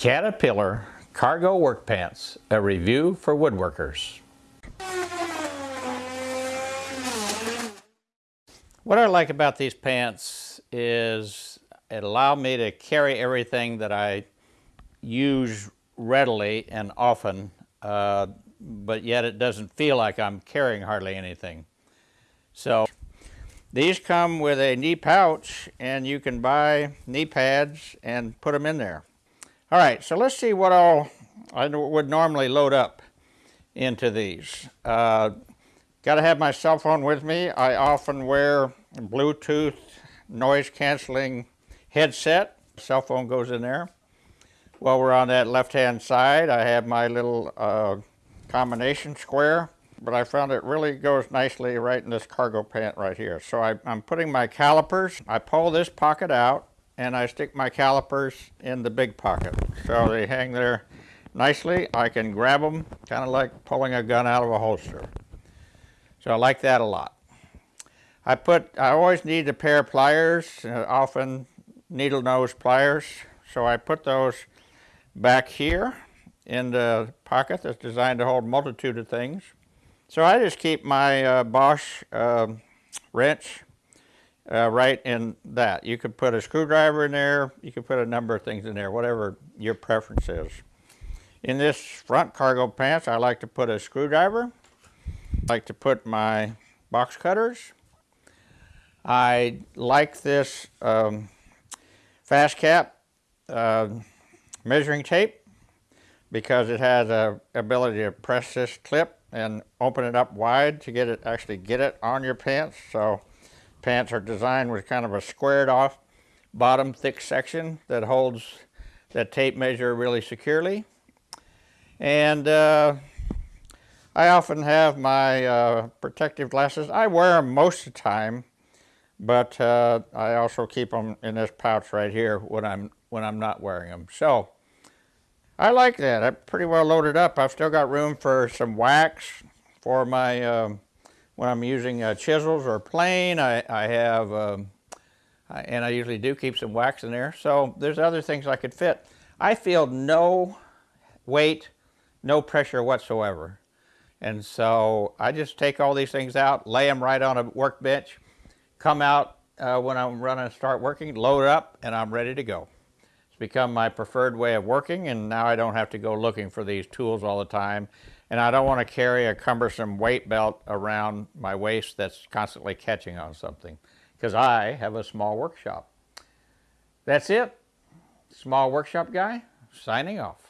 Caterpillar Cargo Work Pants, a review for woodworkers. What I like about these pants is it allow me to carry everything that I use readily and often, uh, but yet it doesn't feel like I'm carrying hardly anything. So these come with a knee pouch and you can buy knee pads and put them in there. All right, so let's see what all I would normally load up into these. Uh, Got to have my cell phone with me. I often wear Bluetooth noise canceling headset. Cell phone goes in there. While we're on that left hand side, I have my little uh, combination square, but I found it really goes nicely right in this cargo pant right here. So I, I'm putting my calipers, I pull this pocket out, and I stick my calipers in the big pocket. So they hang there nicely. I can grab them, kind of like pulling a gun out of a holster. So I like that a lot. I put, I always need a pair of pliers, uh, often needle nose pliers. So I put those back here in the pocket that's designed to hold multitude of things. So I just keep my uh, Bosch uh, wrench uh, right in that. You could put a screwdriver in there, you could put a number of things in there, whatever your preference is. In this front cargo pants, I like to put a screwdriver. I like to put my box cutters. I like this um, FastCap uh, measuring tape because it has a ability to press this clip and open it up wide to get it actually get it on your pants. So Pants are designed with kind of a squared off bottom thick section that holds that tape measure really securely. And uh, I often have my uh, protective glasses. I wear them most of the time, but uh, I also keep them in this pouch right here when I'm when I'm not wearing them. So I like that. I'm pretty well loaded up. I've still got room for some wax for my um, when I'm using uh, chisels or plane, I, I have, um, I, and I usually do keep some wax in there. So there's other things I could fit. I feel no weight, no pressure whatsoever. And so I just take all these things out, lay them right on a workbench, come out uh, when I'm running to start working, load up, and I'm ready to go. It's become my preferred way of working, and now I don't have to go looking for these tools all the time and I don't want to carry a cumbersome weight belt around my waist that's constantly catching on something because I have a small workshop. That's it. Small workshop guy signing off.